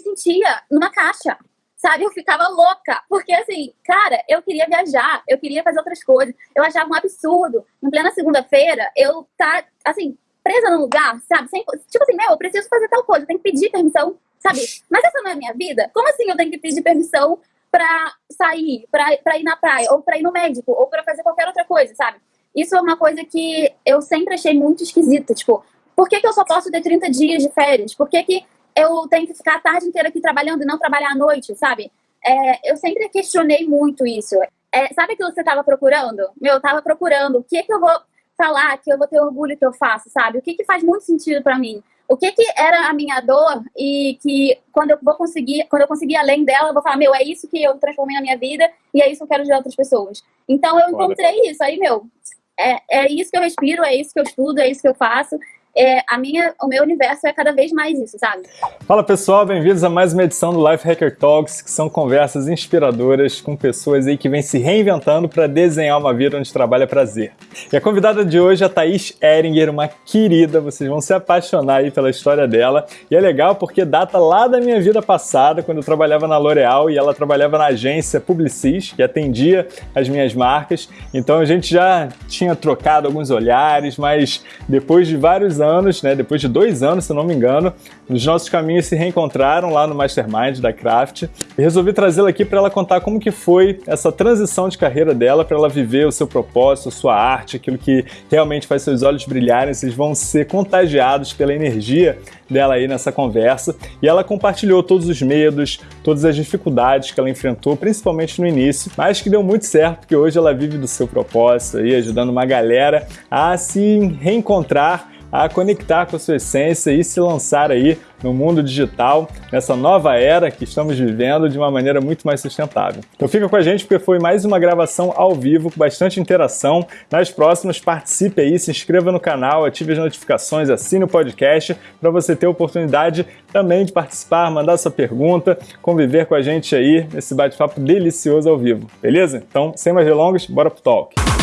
sentia numa caixa, sabe? Eu ficava louca, porque assim, cara, eu queria viajar, eu queria fazer outras coisas. Eu achava um absurdo, em plena segunda-feira, eu tá, assim, presa num lugar, sabe? Sem, tipo assim, meu, eu preciso fazer tal coisa, eu tenho que pedir permissão, sabe? Mas essa não é a minha vida? Como assim eu tenho que pedir permissão pra sair, pra, pra ir na praia, ou pra ir no médico, ou pra fazer qualquer outra coisa, sabe? Isso é uma coisa que eu sempre achei muito esquisita, tipo, por que, que eu só posso ter 30 dias de férias? Por que, que eu tenho que ficar a tarde inteira aqui trabalhando e não trabalhar à noite, sabe? É, eu sempre questionei muito isso. É, sabe aquilo que você estava procurando? Meu, eu estava procurando o que, que eu vou falar, que eu vou ter orgulho que eu faço, sabe? O que, que faz muito sentido para mim? O que, que era a minha dor e que quando eu vou conseguir, quando eu conseguir além dela, eu vou falar, meu, é isso que eu transformei na minha vida e é isso que eu quero de outras pessoas. Então eu encontrei isso aí, meu. É, é isso que eu respiro, é isso que eu estudo, é isso que eu faço é, a minha, o meu universo é cada vez mais isso, sabe? Fala pessoal, bem-vindos a mais uma edição do Life Hacker Talks, que são conversas inspiradoras com pessoas aí que vêm se reinventando para desenhar uma vida onde trabalha prazer. E a convidada de hoje é a Thaís Eringer, uma querida, vocês vão se apaixonar aí pela história dela. E é legal porque data lá da minha vida passada, quando eu trabalhava na L'Oréal e ela trabalhava na agência Publicis, que atendia as minhas marcas. Então a gente já tinha trocado alguns olhares, mas depois de vários anos, né, depois de dois anos, se não me engano, os nossos caminhos se reencontraram lá no Mastermind da Craft e resolvi trazê-la aqui para ela contar como que foi essa transição de carreira dela, para ela viver o seu propósito, a sua arte, aquilo que realmente faz seus olhos brilharem, vocês vão ser contagiados pela energia dela aí nessa conversa. E ela compartilhou todos os medos, todas as dificuldades que ela enfrentou, principalmente no início, mas que deu muito certo, porque hoje ela vive do seu propósito aí, ajudando uma galera a se reencontrar a conectar com a sua essência e se lançar aí no mundo digital, nessa nova era que estamos vivendo de uma maneira muito mais sustentável. Então fica com a gente porque foi mais uma gravação ao vivo com bastante interação. Nas próximas participe aí, se inscreva no canal, ative as notificações, assine o podcast para você ter a oportunidade também de participar, mandar sua pergunta, conviver com a gente aí nesse bate-papo delicioso ao vivo, beleza? Então, sem mais delongas, bora pro talk.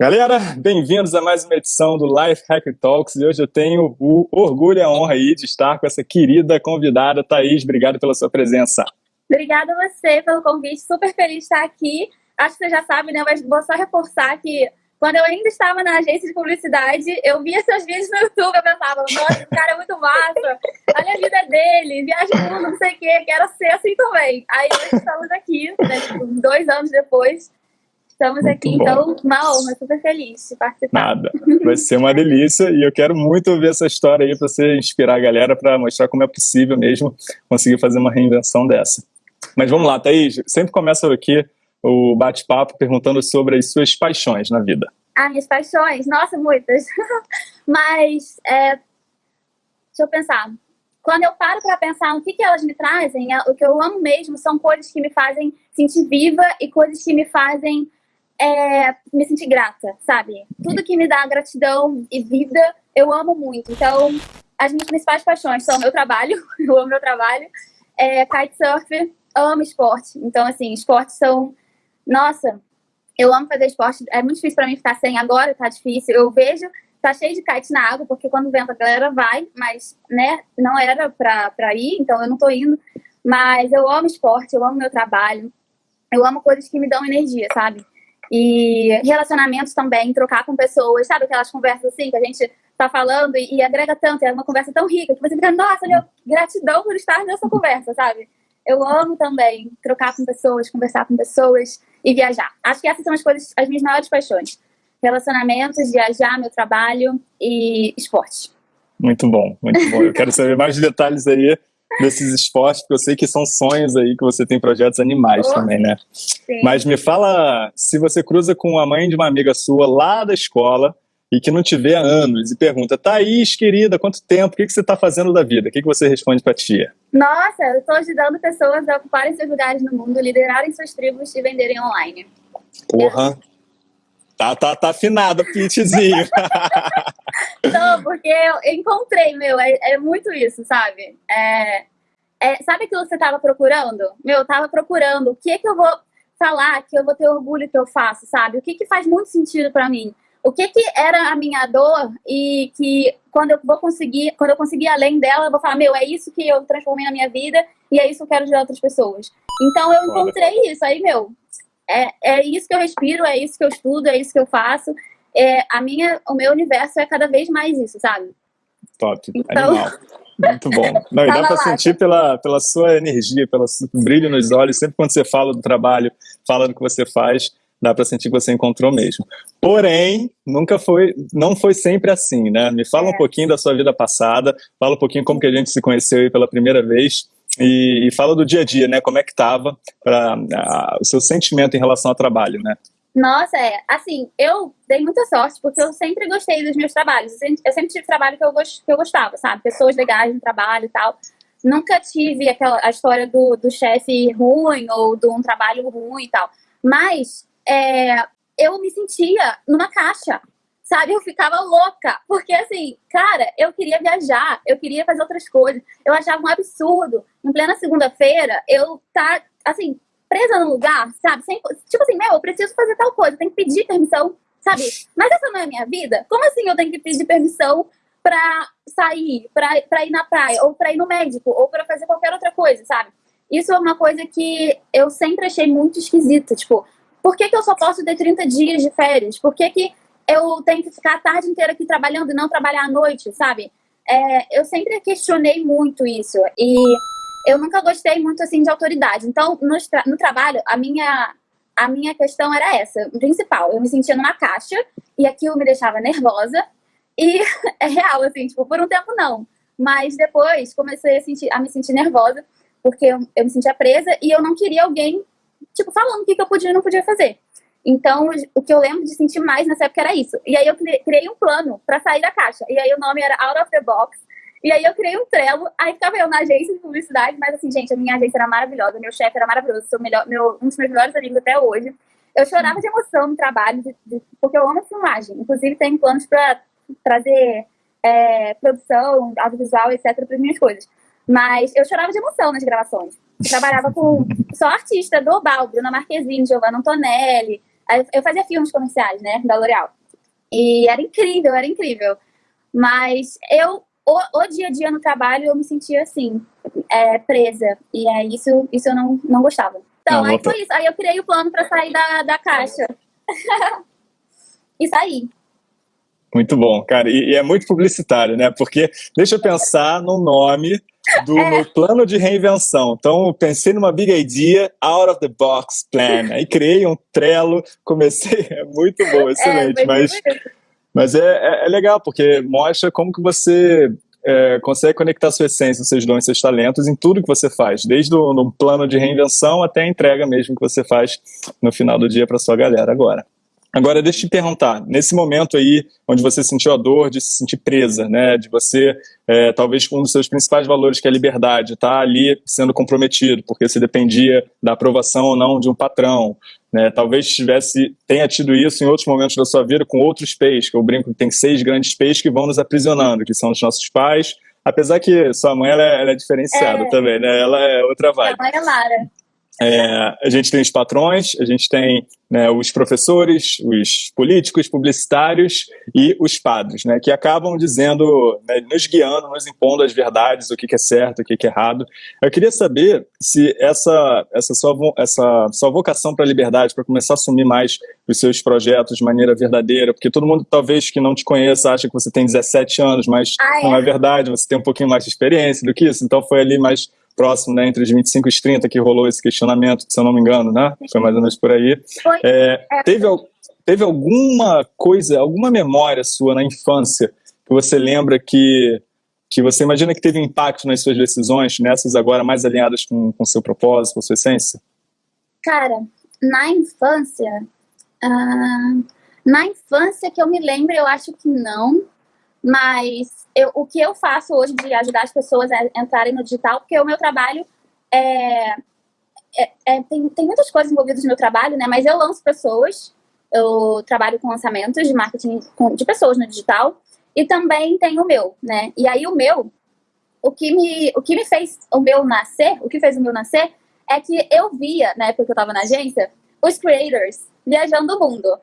Galera, bem-vindos a mais uma edição do Life Hacker Talks e hoje eu tenho o orgulho e a honra aí de estar com essa querida convidada, Thaís. Obrigado pela sua presença. Obrigada a você pelo convite, super feliz de estar aqui. Acho que você já sabe, né? Mas vou só reforçar que quando eu ainda estava na agência de publicidade, eu via seus vídeos no YouTube, eu pensava, nossa, esse cara é muito massa, olha a vida dele, viaja mundo, não sei o quê, quero ser assim também. Aí hoje estamos aqui, né, tipo, dois anos depois, Estamos muito aqui, bom. então, uma honra, super feliz de participar. Nada, vai ser uma delícia e eu quero muito ouvir essa história aí para você inspirar a galera para mostrar como é possível mesmo conseguir fazer uma reinvenção dessa. Mas vamos lá, Thaís, sempre começa aqui o bate-papo perguntando sobre as suas paixões na vida. Ah, minhas paixões? Nossa, muitas. Mas, é, deixa eu pensar. Quando eu paro para pensar no que, que elas me trazem, é, o que eu amo mesmo são coisas que me fazem sentir viva e coisas que me fazem é me sentir grata, sabe? Tudo que me dá gratidão e vida, eu amo muito. Então, as minhas principais paixões são meu trabalho, eu amo meu trabalho, é, kitesurf, amo esporte. Então, assim, esportes são. Nossa, eu amo fazer esporte. É muito difícil para mim ficar sem agora, tá difícil. Eu vejo, tá cheio de kite na água, porque quando venta a galera vai, mas, né, não era pra, pra ir, então eu não tô indo. Mas eu amo esporte, eu amo meu trabalho, eu amo coisas que me dão energia, sabe? E relacionamentos também, trocar com pessoas, sabe aquelas conversas assim que a gente tá falando e, e agrega tanto, é uma conversa tão rica que você fica, nossa, meu, gratidão por estar nessa conversa, sabe? Eu amo também trocar com pessoas, conversar com pessoas e viajar. Acho que essas são as coisas, as minhas maiores paixões. Relacionamentos, viajar, meu trabalho e esporte. Muito bom, muito bom. Eu quero saber mais detalhes aí desses esportes, porque eu sei que são sonhos aí que você tem projetos animais oh, também, né? Sim. Mas me fala se você cruza com a mãe de uma amiga sua lá da escola e que não te vê há anos e pergunta, Thaís, querida, quanto tempo? O que, que você está fazendo da vida? O que, que você responde para a tia? Nossa, eu estou ajudando pessoas a ocuparem seus lugares no mundo, liderarem suas tribos e venderem online. Porra! Tá, tá, tá afinado o pitchzinho. Não, porque eu encontrei, meu, é, é muito isso, sabe? É, é, sabe aquilo que você tava procurando? Meu, eu tava procurando o que que eu vou falar, que eu vou ter orgulho que eu faço, sabe? O que que faz muito sentido para mim? o que que era a minha dor e que quando eu vou conseguir, quando eu conseguir além dela, eu vou falar, meu, é isso que eu transformei na minha vida e é isso que eu quero ajudar outras pessoas. Então eu encontrei isso aí, meu, é, é isso que eu respiro, é isso que eu estudo, é isso que eu faço. É, a minha, o meu universo é cada vez mais isso, sabe? Top, então... animal. Muito bom. Não, e dá para sentir pela, pela sua energia, pelo brilho nos olhos, sempre quando você fala do trabalho, fala do que você faz, dá para sentir que você encontrou mesmo. Porém, nunca foi, não foi sempre assim, né? Me fala é. um pouquinho da sua vida passada, fala um pouquinho como que a gente se conheceu aí pela primeira vez e, e fala do dia a dia, né? Como é que tava para o seu sentimento em relação ao trabalho, né? Nossa, é. Assim, eu dei muita sorte, porque eu sempre gostei dos meus trabalhos. Eu sempre tive trabalho que eu, gost, que eu gostava, sabe? Pessoas legais no trabalho e tal. Nunca tive aquela a história do, do chefe ruim ou de um trabalho ruim e tal. Mas é, eu me sentia numa caixa, sabe? Eu ficava louca, porque assim, cara, eu queria viajar, eu queria fazer outras coisas. Eu achava um absurdo, em plena segunda-feira, eu tá, assim, presa num lugar, sabe? Sem, tipo assim, meu, eu preciso fazer tal coisa, tenho que pedir permissão, sabe? Mas essa não é a minha vida? Como assim eu tenho que pedir permissão pra sair, pra, pra ir na praia, ou pra ir no médico, ou pra fazer qualquer outra coisa, sabe? Isso é uma coisa que eu sempre achei muito esquisita, tipo, por que, que eu só posso ter 30 dias de férias? Por que, que eu tenho que ficar a tarde inteira aqui trabalhando e não trabalhar à noite, sabe? É, eu sempre questionei muito isso e eu nunca gostei muito assim de autoridade. Então, no, tra no trabalho, a minha, a minha questão era essa, principal. Eu me sentia numa caixa e aquilo me deixava nervosa e é real, assim, tipo, por um tempo não. Mas depois comecei a, sentir, a me sentir nervosa porque eu, eu me sentia presa e eu não queria alguém tipo, falando o que, que eu podia e não podia fazer. Então, o que eu lembro de sentir mais nessa época era isso. E aí eu criei um plano para sair da caixa. E aí o nome era Out of the Box. E aí eu criei um Trello, aí ficava eu na agência de publicidade, mas assim, gente, a minha agência era maravilhosa, meu chefe era maravilhoso, sou melhor, meu, um dos meus melhores amigos até hoje. Eu chorava de emoção no trabalho, de, de, porque eu amo filmagem. Inclusive, tenho planos para trazer é, produção, audiovisual, etc., para as minhas coisas. Mas eu chorava de emoção nas gravações. Eu trabalhava com só artista global, Bruna Marquezine, Giovanna Antonelli. Eu fazia filmes comerciais, né, da L'Oréal. E era incrível, era incrível. Mas eu, o, o, dia a dia no trabalho, eu me sentia assim, é, presa. E é isso, isso eu não, não gostava. Então, não, aí foi isso. Aí eu criei o plano para sair da, da caixa. e saí. Muito bom, cara. E, e, é muito publicitário, né? Porque deixa eu pensar no nome do é. meu plano de reinvenção. Então, pensei numa big idea, out of the box plan. Aí criei um Trello, comecei, é muito bom, é, excelente. É, mas mas é, é, é, legal, porque mostra como que você é, consegue conectar sua essência, seus dons, seus talentos em tudo que você faz, desde o no plano de reinvenção até a entrega mesmo que você faz no final do dia para sua galera agora. Agora, deixa eu te perguntar, nesse momento aí, onde você sentiu a dor de se sentir presa, né, de você, é, talvez com um dos seus principais valores, que é a liberdade, tá ali sendo comprometido, porque você dependia da aprovação ou não de um patrão, né, talvez tivesse, tenha tido isso em outros momentos da sua vida com outros peixes, que eu brinco que tem seis grandes peixes que vão nos aprisionando, que são os nossos pais, apesar que sua mãe, ela é, ela é diferenciada é. também, né, ela é outra vibe. A mãe é Lara. É, a gente tem os patrões, a gente tem né, os professores, os políticos, publicitários e os padres, né, que acabam dizendo, né, nos guiando, nos impondo as verdades, o que, que é certo, o que, que é errado. Eu queria saber se essa, essa, sua, essa sua vocação para a liberdade, para começar a assumir mais os seus projetos de maneira verdadeira, porque todo mundo talvez que não te conheça acha que você tem 17 anos, mas ah, é? não é verdade, você tem um pouquinho mais de experiência do que isso, então foi ali mais próximo, né, entre os 25 e os 30 que rolou esse questionamento, se eu não me engano, né? Foi mais ou menos por aí. É, teve, teve alguma coisa, alguma memória sua na infância que você lembra que, que você imagina que teve impacto nas suas decisões, nessas agora mais alinhadas com o seu propósito, com a sua essência? Cara, na infância, uh, na infância que eu me lembro, eu acho que não, mas eu, o que eu faço hoje de ajudar as pessoas a entrarem no digital, porque o meu trabalho é, é, é, tem, tem muitas coisas envolvidas no meu trabalho, né? Mas eu lanço pessoas, eu trabalho com lançamentos de marketing de pessoas no digital e também tem o meu, né? E aí o meu, o que me, o que me fez o meu nascer, o que fez o meu nascer é que eu via, na época que eu estava na agência, os creators viajando o mundo.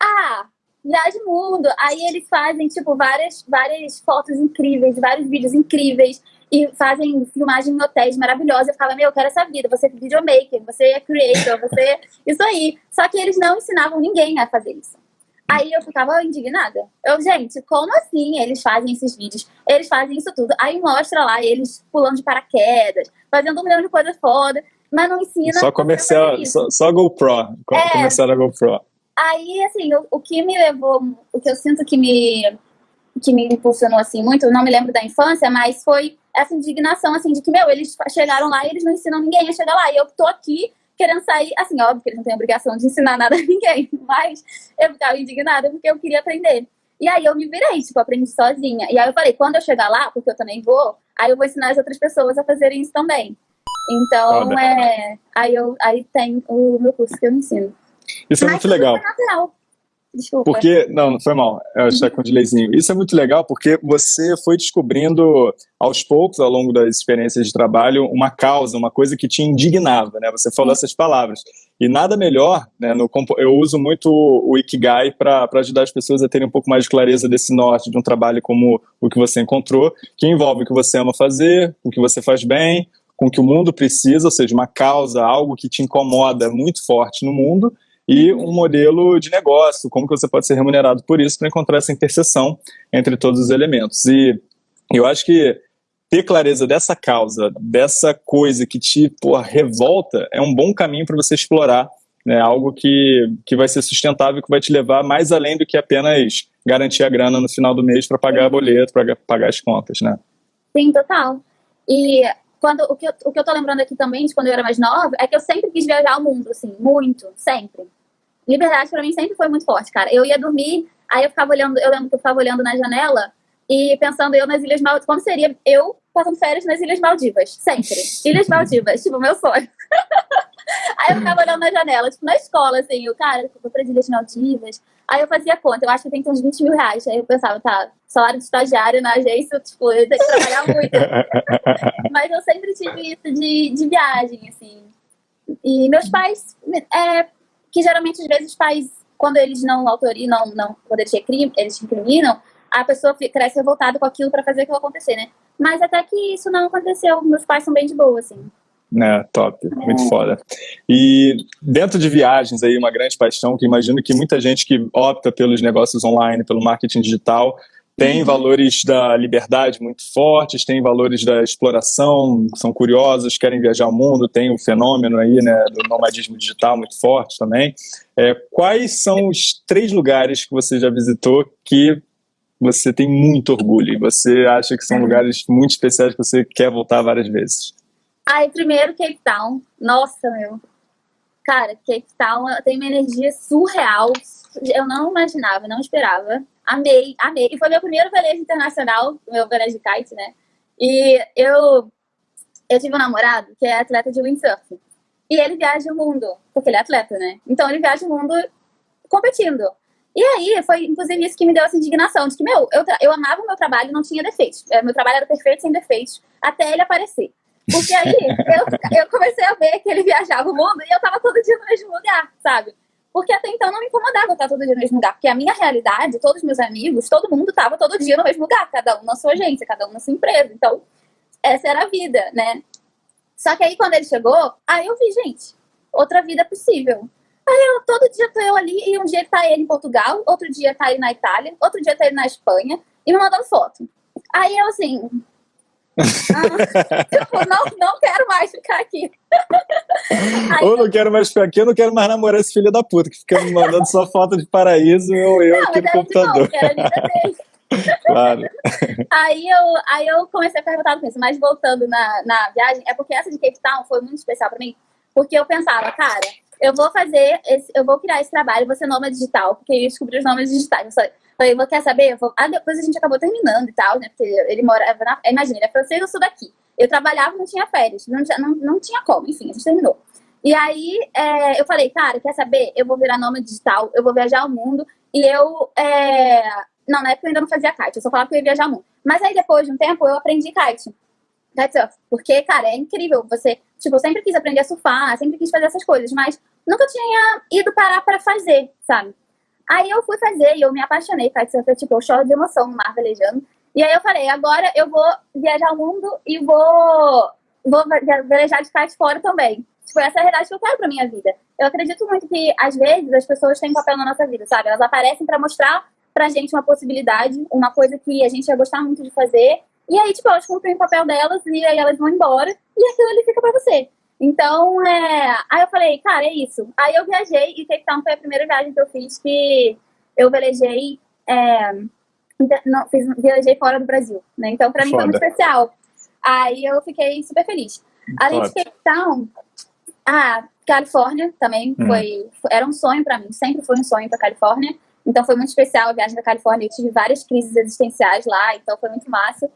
Ah, viaja o mundo. Aí eles fazem, tipo, várias, várias fotos incríveis, vários vídeos incríveis. E fazem filmagem em hotéis maravilhosos. Eu ficava, meu, eu quero essa vida. Você é videomaker, você é creator, você... Isso aí. Só que eles não ensinavam ninguém a fazer isso. Aí eu ficava indignada. Eu, gente, como assim eles fazem esses vídeos? Eles fazem isso tudo. Aí mostra lá eles pulando de paraquedas, fazendo um milhão de coisas foda, mas não ensina. Só comercial, só, só GoPro. É, comercial da GoPro. Aí, assim, o, o que me levou, o que eu sinto que me, que me impulsionou, assim, muito, eu não me lembro da infância, mas foi essa indignação, assim, de que, meu, eles chegaram lá e eles não ensinam ninguém a chegar lá. E eu tô aqui querendo sair, assim, óbvio que eles não têm obrigação de ensinar nada a ninguém, mas eu ficava indignada porque eu queria aprender. E aí eu me virei, tipo, aprendi sozinha. E aí eu falei, quando eu chegar lá, porque eu também vou, aí eu vou ensinar as outras pessoas a fazerem isso também. Então, é, aí, eu, aí tem o meu curso que eu ensino. Isso é muito legal. Desculpa. Porque, não, não foi mal, eu achei com delayzinho. Isso é muito legal porque você foi descobrindo aos poucos, ao longo das experiências de trabalho, uma causa, uma coisa que te indignava, né? Você falou essas palavras. E nada melhor, né? No, eu uso muito o Ikigai para ajudar as pessoas a terem um pouco mais de clareza desse norte, de um trabalho como o que você encontrou, que envolve o que você ama fazer, o que você faz bem, com o que o mundo precisa, ou seja, uma causa, algo que te incomoda muito forte no mundo, e um modelo de negócio, como que você pode ser remunerado por isso para encontrar essa interseção entre todos os elementos. E eu acho que ter clareza dessa causa, dessa coisa que te revolta, é um bom caminho para você explorar né, algo que, que vai ser sustentável, que vai te levar mais além do que apenas garantir a grana no final do mês para pagar boleto, para pagar as contas, né? Sim, total. E quando, o, que eu, o que eu tô lembrando aqui também de quando eu era mais nova é que eu sempre quis viajar ao mundo, assim, muito, sempre. Liberdade para mim sempre foi muito forte, cara. Eu ia dormir, aí eu ficava olhando, eu lembro que eu ficava olhando na janela e pensando eu nas Ilhas Maldivas, como seria eu passando férias nas Ilhas Maldivas, sempre. Ilhas Maldivas, tipo, meu sonho. aí eu ficava olhando na janela, tipo, na escola, assim, o cara, eu vou para as Ilhas Maldivas, Aí eu fazia conta, eu acho que tem que ter uns 20 mil reais. Aí eu pensava, tá, salário de estagiário na agência, tipo, eu tenho que trabalhar muito. Mas eu sempre tive isso de, de viagem, assim. E meus pais, é, que geralmente às vezes os pais, quando eles não autorizam, não, não, quando eles, recrim, eles incriminam, a pessoa cresce revoltada com aquilo para fazer aquilo acontecer, né? Mas até que isso não aconteceu. Meus pais são bem de boa, assim. Né, top, muito foda. E dentro de viagens aí, uma grande paixão, que imagino que muita gente que opta pelos negócios online, pelo marketing digital, tem uhum. valores da liberdade muito fortes, tem valores da exploração, são curiosos, querem viajar ao mundo, tem o fenômeno aí, né, do nomadismo digital muito forte também. É, quais são os três lugares que você já visitou que você tem muito orgulho e você acha que são uhum. lugares muito especiais que você quer voltar várias vezes? Aí, primeiro, Cape Town. Nossa, meu. Cara, Cape Town tem uma energia surreal. Eu não imaginava, não esperava. Amei, amei. E foi meu primeiro velejo internacional, meu velejo de kite, né? E eu, eu tive um namorado que é atleta de windsurf. E ele viaja o mundo, porque ele é atleta, né? Então ele viaja o mundo competindo. E aí, foi inclusive isso que me deu essa indignação, de que, meu, eu, eu amava o meu trabalho, não tinha defeitos. É, meu trabalho era perfeito, sem defeitos, até ele aparecer. Porque aí eu, eu comecei a ver que ele viajava o mundo e eu tava todo dia no mesmo lugar, sabe? Porque até então não me incomodava estar todo dia no mesmo lugar. Porque a minha realidade, todos os meus amigos, todo mundo tava todo dia no mesmo lugar, cada um na sua agência, cada um na sua empresa. Então, essa era a vida, né? Só que aí quando ele chegou, aí eu vi, gente, outra vida possível. Aí eu, todo dia tô eu ali, e um dia tá ele em Portugal, outro dia tá ele na Itália, outro dia tá ele na Espanha, e me mandando foto. Aí eu assim, ah, tipo, não, não quero mais ficar aqui. Aí, ou não quero mais ficar aqui, eu não quero mais namorar esse filho da puta que fica me mandando só foto de paraíso ou eu não, aqui no computador. Não, claro. Aí eu, aí eu comecei a perguntar com isso, mas voltando na, na viagem, é porque essa de Cape Town foi muito especial pra mim, porque eu pensava, cara, eu vou fazer, esse, eu vou criar esse trabalho, vou ser nômade digital, porque eu descobri os nomes digitais. Eu Falei, quer saber? Vou... Ah, depois a gente acabou terminando e tal, né? Porque ele morava na. Imagina, ele é francês, eu sou daqui. Eu trabalhava, não tinha férias, não tinha, não, não tinha como, enfim, a gente terminou. E aí é, eu falei, cara, quer saber? Eu vou virar nome digital, eu vou viajar ao mundo e eu. É... Não, na época eu ainda não fazia kite, eu só falava que eu ia viajar ao mundo. Mas aí depois de um tempo eu aprendi kite. Kitesurf. Porque, cara, é incrível. Você, tipo, sempre quis aprender a surfar, sempre quis fazer essas coisas, mas nunca tinha ido parar para fazer, sabe? Aí eu fui fazer e eu me apaixonei, kitesurf, tipo, eu choro de emoção no mar velejando. E aí eu falei, agora eu vou viajar o mundo e vou, vou velejar de kite fora também. Tipo, essa é a realidade que eu quero pra minha vida. Eu acredito muito que, às vezes, as pessoas têm um papel na nossa vida, sabe? Elas aparecem para mostrar pra gente uma possibilidade, uma coisa que a gente ia gostar muito de fazer. E aí, tipo, elas cumprem o papel delas e aí elas vão embora e aquilo ali fica pra você. Então, é... aí eu falei, cara, é isso. Aí eu viajei e Cape Town foi a primeira viagem que eu fiz que eu velejei, é... não, fiz, viajei fora do Brasil, né? Então, pra mim Foda. foi muito especial. Aí eu fiquei super feliz. Além de Cape Town, a Califórnia também hum. foi, era um sonho para mim, sempre foi um sonho para Califórnia. Então foi muito especial a viagem da Califórnia. Eu tive várias crises existenciais lá, então foi muito massa.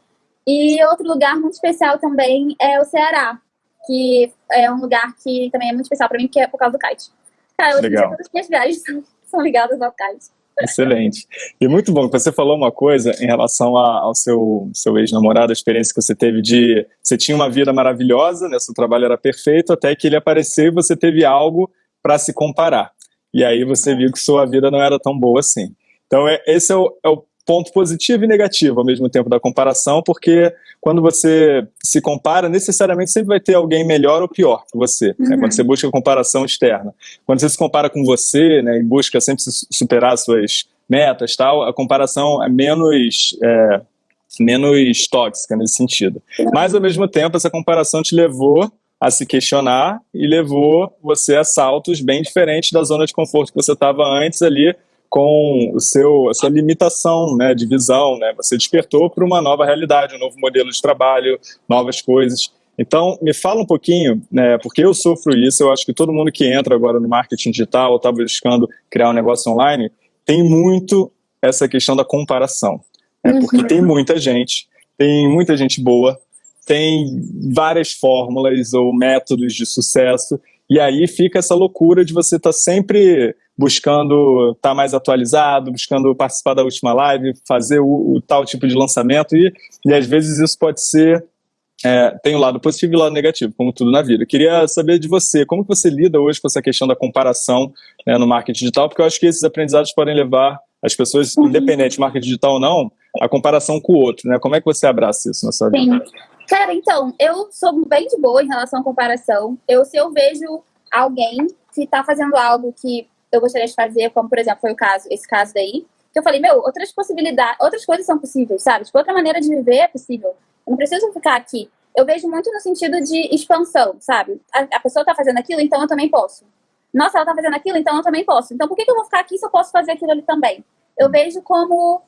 E outro lugar muito especial também é o Ceará, que é um lugar que também é muito especial para mim, que é por causa do kite. Cara, eu Legal. todas as minhas viagens são ligadas ao kite. Excelente. E muito bom que você falou uma coisa em relação a, ao seu, seu ex-namorado, a experiência que você teve de... Você tinha uma vida maravilhosa, né, seu trabalho era perfeito, até que ele apareceu e você teve algo para se comparar. E aí você viu que sua vida não era tão boa assim. Então é, esse é o, é o ponto positivo e negativo ao mesmo tempo da comparação, porque quando você se compara, necessariamente sempre vai ter alguém melhor ou pior que você, uhum. né, quando você busca comparação externa. Quando você se compara com você né, e busca sempre superar suas metas, tal, a comparação é menos... É, menos tóxica nesse sentido. Mas, ao mesmo tempo, essa comparação te levou a se questionar e levou você a saltos bem diferentes da zona de conforto que você estava antes ali, com o seu, a sua limitação né, de visão, né? Você despertou para uma nova realidade, um novo modelo de trabalho, novas coisas. Então, me fala um pouquinho, né, porque eu sofro isso, eu acho que todo mundo que entra agora no marketing digital ou está buscando criar um negócio online, tem muito essa questão da comparação. Né, porque tem muita gente, tem muita gente boa, tem várias fórmulas ou métodos de sucesso, e aí fica essa loucura de você estar tá sempre buscando estar tá mais atualizado, buscando participar da última live, fazer o, o tal tipo de lançamento, e, e às vezes isso pode ser é, tem o um lado positivo e o lado negativo, como tudo na vida. Eu queria saber de você, como que você lida hoje com essa questão da comparação né, no marketing digital, porque eu acho que esses aprendizados podem levar as pessoas, uhum. independente de marketing digital ou não, a comparação com o outro, né? Como é que você abraça isso na sua vida? Sim. Cara, então, eu sou bem de boa em relação à comparação. Eu, se eu vejo alguém que está fazendo algo que eu gostaria de fazer, como, por exemplo, foi o caso, esse caso daí, que eu falei, meu, outras possibilidades, outras coisas são possíveis, sabe? Tipo, outra maneira de viver é possível. Eu não preciso ficar aqui. Eu vejo muito no sentido de expansão, sabe? A, a pessoa está fazendo aquilo, então eu também posso. Nossa, ela está fazendo aquilo, então eu também posso. Então por que, que eu vou ficar aqui se eu posso fazer aquilo ali também? Eu vejo como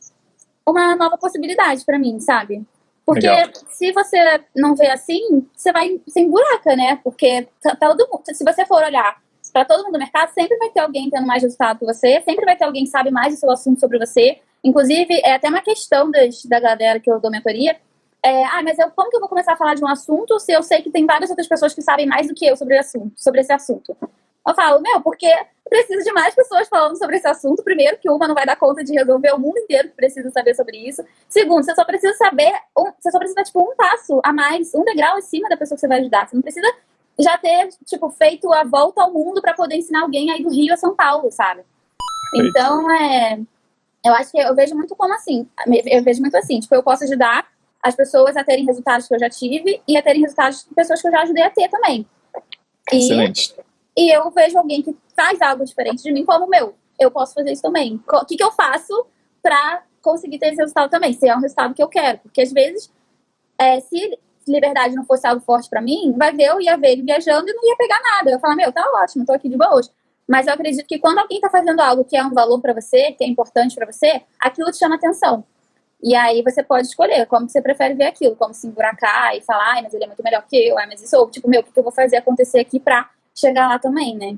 uma nova possibilidade para mim, sabe? Porque Legal. se você não vê assim, você vai sem buraca, né? Porque tá, tá todo mundo, se você for olhar para todo mundo do mercado, sempre vai ter alguém tendo mais resultado que você, sempre vai ter alguém que sabe mais do seu assunto sobre você. Inclusive, é até uma questão das, da galera que eu dou mentoria. É, ah, mas eu, como que eu vou começar a falar de um assunto se eu sei que tem várias outras pessoas que sabem mais do que eu sobre, assunto, sobre esse assunto? Eu falo, meu, porque preciso de mais pessoas falando sobre esse assunto. Primeiro, que uma não vai dar conta de resolver o mundo inteiro que precisa saber sobre isso. Segundo, você só precisa saber, um, você só precisa, tipo, um passo a mais, um degrau acima da pessoa que você vai ajudar. Você não precisa já ter, tipo, feito a volta ao mundo para poder ensinar alguém aí do Rio a São Paulo, sabe? Então, é... Eu acho que eu vejo muito como assim. Eu vejo muito assim, tipo, eu posso ajudar as pessoas a terem resultados que eu já tive e a terem resultados de pessoas que eu já ajudei a ter também. E, Excelente. E eu vejo alguém que faz algo diferente de mim como, meu, eu posso fazer isso também. O que, que eu faço pra conseguir ter esse resultado também? Se é um resultado que eu quero. Porque às vezes, é, se liberdade não fosse algo forte para mim, vai ver, eu ia ver ele viajando e não ia pegar nada. Eu ia falar, meu, tá ótimo, tô aqui de boa hoje. Mas eu acredito que quando alguém tá fazendo algo que é um valor para você, que é importante para você, aquilo te chama atenção. E aí você pode escolher como você prefere ver aquilo, como se emburacar e falar, ai, mas ele é muito melhor que eu, ai, mas isso, ou tipo, meu, o que eu vou fazer acontecer aqui pra chegar lá também, né?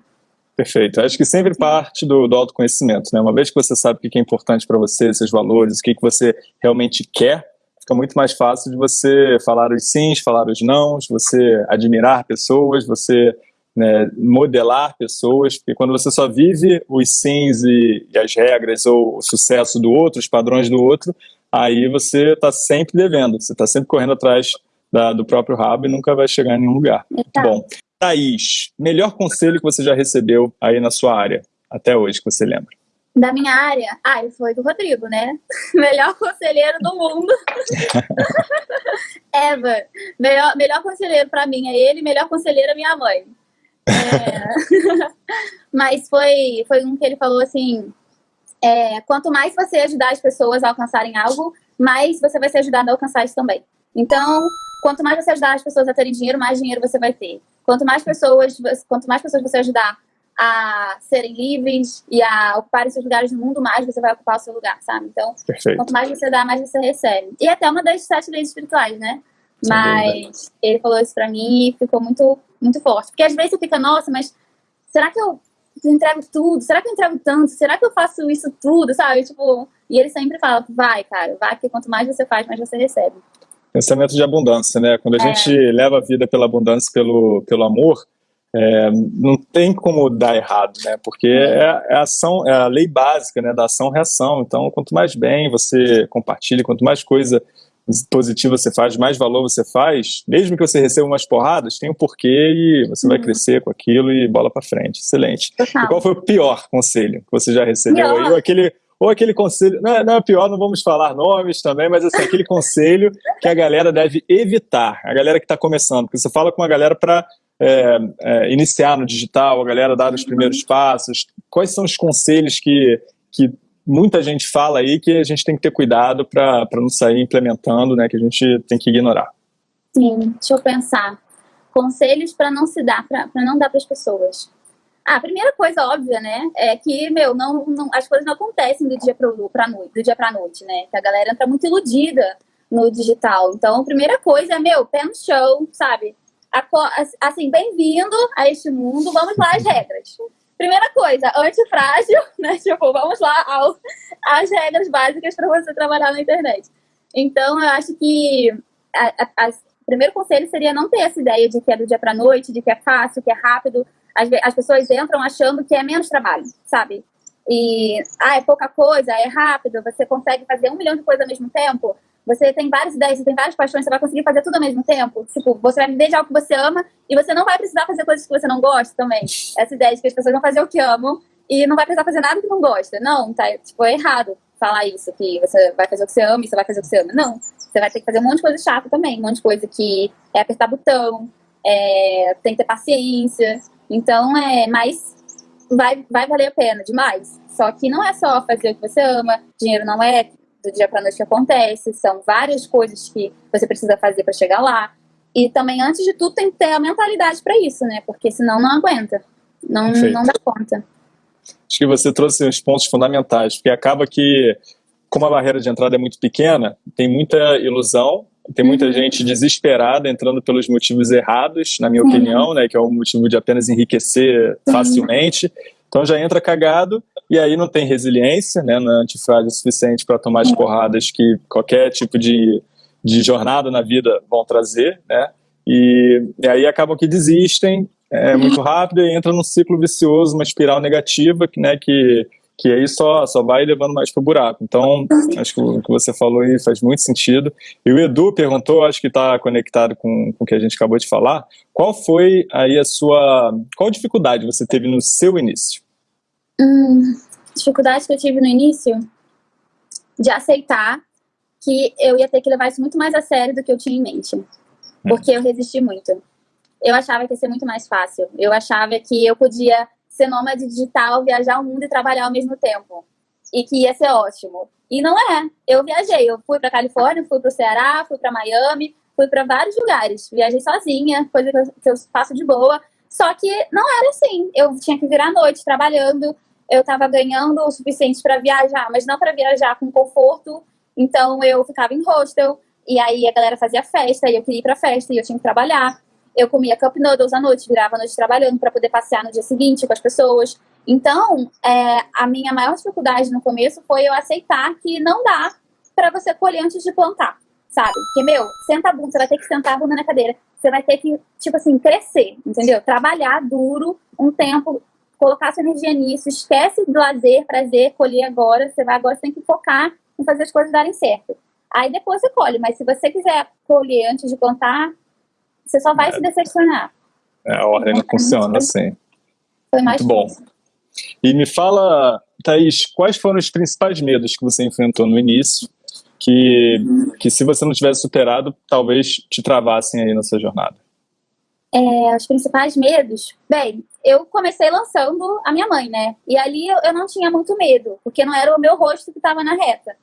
Perfeito. Acho que sempre parte do, do autoconhecimento, né? Uma vez que você sabe o que é importante para você, seus valores, o que, que você realmente quer, fica muito mais fácil de você falar os sims, falar os nãos, você admirar pessoas, você né, modelar pessoas, porque quando você só vive os sims e, e, as regras ou o sucesso do outro, os padrões do outro, aí você está sempre devendo, você está sempre correndo atrás da, do próprio rabo e nunca vai chegar em nenhum lugar. Tá. Bom, Thaís, melhor conselho que você já recebeu aí na sua área, até hoje, que você lembra? Da minha área? Ah, foi do Rodrigo, né? Melhor conselheiro do mundo. Ever. Melhor, melhor conselheiro para mim é ele, melhor conselheiro é minha mãe. É... Mas foi, foi um que ele falou assim: é, quanto mais você ajudar as pessoas a alcançarem algo, mais você vai ser ajudado a alcançar isso também. Então, quanto mais você ajudar as pessoas a terem dinheiro, mais dinheiro você vai ter. Quanto mais pessoas, quanto mais pessoas você ajudar a serem livres e a ocupar seus lugares no mundo, mais você vai ocupar o seu lugar, sabe? Então, Perfeito. quanto mais você dá, mais você recebe. E até uma das sete leis espirituais, né? Mas ele falou isso pra mim e ficou muito, muito forte. Porque às vezes você fica, nossa, mas será que eu entrego tudo? Será que eu entrego tanto? Será que eu faço isso tudo, sabe? Tipo, e ele sempre fala, vai, cara, vai, porque quanto mais você faz, mais você recebe. Pensamento de abundância, né? Quando a é. gente leva a vida pela abundância, pelo, pelo amor, é, não tem como dar errado, né? Porque é, é, a ação, é a lei básica, né? Da ação-reação. Então, quanto mais bem você compartilha, quanto mais coisa positiva você faz, mais valor você faz, mesmo que você receba umas porradas, tem um porquê e você uhum. vai crescer com aquilo e bola para frente. Excelente. E qual foi o pior conselho que você já recebeu aí? Ou aquele, ou aquele conselho, não é, não é pior, não vamos falar nomes também, mas assim, aquele conselho que a galera deve evitar, a galera que está começando, porque você fala com a galera para é, é, iniciar no digital, a galera dar os primeiros passos? Quais são os conselhos que, que muita gente fala aí que a gente tem que ter cuidado para não sair implementando, né, que a gente tem que ignorar? Sim, deixa eu pensar. Conselhos para não se dar, para não dar para as pessoas. Ah, a primeira coisa óbvia, né, é que, meu, não, não as coisas não acontecem do dia para noite, do dia para noite, né? Que a galera entra muito iludida no digital. Então, a primeira coisa é, meu, pé no chão, sabe? Assim, bem-vindo a este mundo, vamos lá as regras. Primeira coisa, antifrágil, né? Tipo, vamos lá ao, às regras básicas para você trabalhar na internet. Então, eu acho que a, a, a, o primeiro conselho seria não ter essa ideia de que é do dia para noite, de que é fácil, que é rápido. As, as pessoas entram achando que é menos trabalho, sabe? E, ah, é pouca coisa, é rápido, você consegue fazer um milhão de coisas ao mesmo tempo você tem várias ideias, você tem várias paixões, você vai conseguir fazer tudo ao mesmo tempo. Tipo, você vai viver de algo que você ama e você não vai precisar fazer coisas que você não gosta também. Essa ideia de que as pessoas vão fazer o que amam e não vai precisar fazer nada que não gosta. Não, tá, tipo, é errado falar isso, que você vai fazer o que você ama e você vai fazer o que você ama. Não, você vai ter que fazer um monte de coisa chata também, um monte de coisa que é apertar botão, é, tem que ter paciência. Então, é, mas vai, vai valer a pena demais. Só que não é só fazer o que você ama, dinheiro não é do dia para noite que acontece, são várias coisas que você precisa fazer para chegar lá. E também, antes de tudo, tem que ter a mentalidade para isso, né? Porque senão não aguenta, não, não dá conta. Acho que você trouxe os pontos fundamentais, porque acaba que, como a barreira de entrada é muito pequena, tem muita ilusão, tem muita uhum. gente desesperada entrando pelos motivos errados, na minha uhum. opinião, né? Que é o motivo de apenas enriquecer facilmente. Então já entra cagado e aí não tem resiliência, né, não é antifrágil suficiente para tomar as porradas que qualquer tipo de, de jornada na vida vão trazer, né, e, e aí acabam que desistem é, muito rápido e entra num ciclo vicioso, uma espiral negativa, né, que, que aí só, só vai levando mais para o buraco. Então, acho que o que você falou aí faz muito sentido. E o Edu perguntou, acho que está conectado com, com o que a gente acabou de falar, qual foi aí a sua... Qual dificuldade você teve no seu início? Hum, dificuldade que eu tive no início de aceitar que eu ia ter que levar isso muito mais a sério do que eu tinha em mente. Porque eu resisti muito. Eu achava que ia ser muito mais fácil. Eu achava que eu podia ser nômade digital, viajar o mundo e trabalhar ao mesmo tempo. E que ia ser ótimo. E não é. Eu viajei. Eu fui para Califórnia, fui para o Ceará, fui para Miami, fui para vários lugares. Viajei sozinha, coisa que eu faço de boa. Só que não era assim. Eu tinha que virar à noite trabalhando, eu estava ganhando o suficiente para viajar, mas não para viajar com conforto. Então eu ficava em hostel e aí a galera fazia festa e eu queria ir para festa e eu tinha que trabalhar. Eu comia cup noodles à noite, virava a noite trabalhando para poder passear no dia seguinte com as pessoas. Então, é, a minha maior dificuldade no começo foi eu aceitar que não dá para você colher antes de plantar, sabe? Porque, meu, senta a bunda, você vai ter que sentar a bunda na cadeira, você vai ter que, tipo assim, crescer, entendeu? Trabalhar duro um tempo colocar sua energia nisso, esquece do lazer, prazer, colher agora, você vai agora, você tem que focar em fazer as coisas darem certo. Aí depois você colhe, mas se você quiser colher antes de plantar, você só vai é. se decepcionar. É, a ordem não funciona assim. Foi mais Muito bom. E me fala Thaís, quais foram os principais medos que você enfrentou no início que, que se você não tivesse superado, talvez te travassem aí nessa jornada? É, os principais medos? Bem, eu comecei lançando a minha mãe, né? E ali eu, eu não tinha muito medo, porque não era o meu rosto que estava na reta.